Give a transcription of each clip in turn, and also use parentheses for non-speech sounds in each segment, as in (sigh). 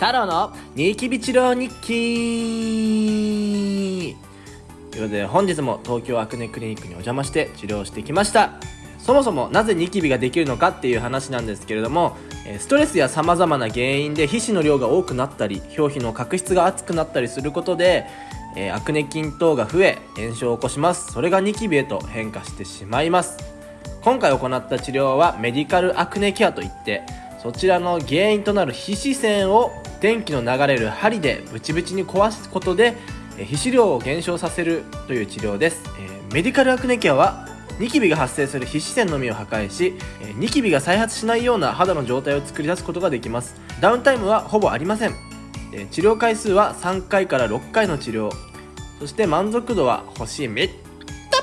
太郎のニキビ治療日記ということで本日も東京アクネクリニックにお邪魔して治療してきました。そもそもなぜニキビができるのかっていう話なんですけれどもストレスやさまざまな原因で皮脂の量が多くなったり表皮の角質が厚くなったりすることでアクネ菌等が増え炎症を起こします。それがニキビへと変化してしまいます。今回行った治療はメディカルアクネケアといってそちらの原因となる皮脂腺を電気の流れる針でブチブチに壊すことで皮脂量を減少させるという治療です、えメディカルアクネケアはニキビが発生する皮脂腺のみを破壊しニキビが再発しないような肌の状態を作り出すことができます。ダウンタイムはほぼありません。治療回数は3回から6回の治療。そして満足度は星めった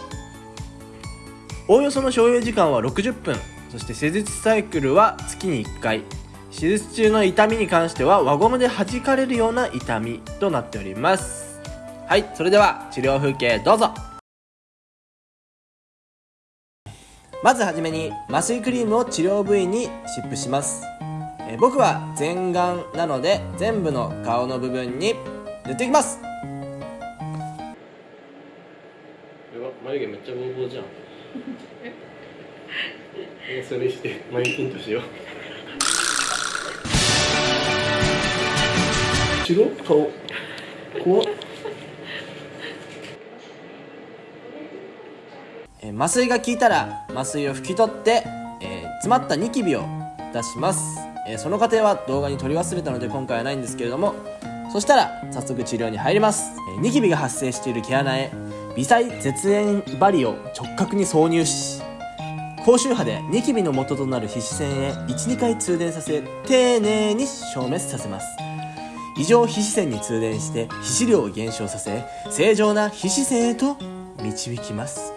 おおよその所要時間は60分。そして施術サイクルは月に1回。手術中の痛みに関しては輪ゴムで弾かれるような痛みとなっております。はいそれでは治療風景どうぞ。まずはじめに麻酔クリームを治療部位に湿布します。え僕は全顔なので全部の顔の部分に塗っていきます。眉毛めっちゃボーボーじゃん。(laughs) それして眉金としよう白？顔？怖っ。え麻酔が効いたら麻酔を拭き取って、えー、詰まったニキビを出します、えー、その過程は動画に撮り忘れたので今回はないんですけれども。そしたら早速治療に入ります、えー、ニキビが発生している毛穴へ微細絶縁針を直角に挿入し高周波でニキビの元となる皮脂腺へ12回通電させ丁寧に消滅させます。異常皮脂腺に通電して皮脂量を減少させ正常な皮脂腺へと導きます。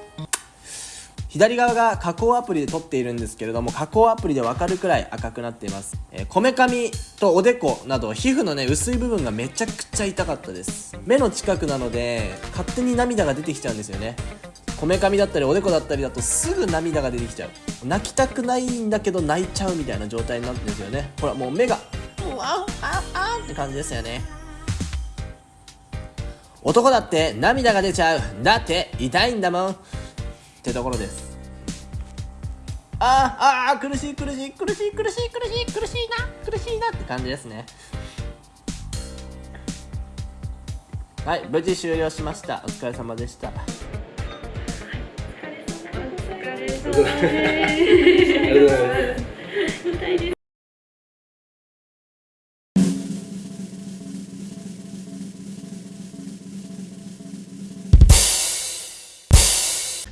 左側が加工アプリで撮っているんですけれども加工アプリで分かるくらい赤くなっています。こめかみとおでこなど皮膚のね薄い部分がめちゃくちゃ痛かったです。目の近くなので勝手に涙が出てきちゃうんですよね。こめかみだったりおでこだったりだとすぐ涙が出てきちゃう。泣きたくないんだけど泣いちゃうみたいな状態になってるんですよね。ほらもう目がうわああって感じですよね。男だって涙が出ちゃう。だって痛いんだもん。ってところです。あーあー苦しい苦しい苦しい苦しい苦しい苦しいな。苦しいな。って感じですね。はい無事終了しました。お疲れ様でした。お疲れ様です (laughs)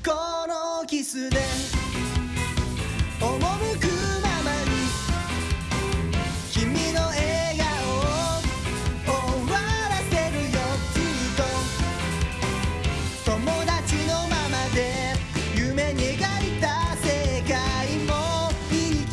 このキスで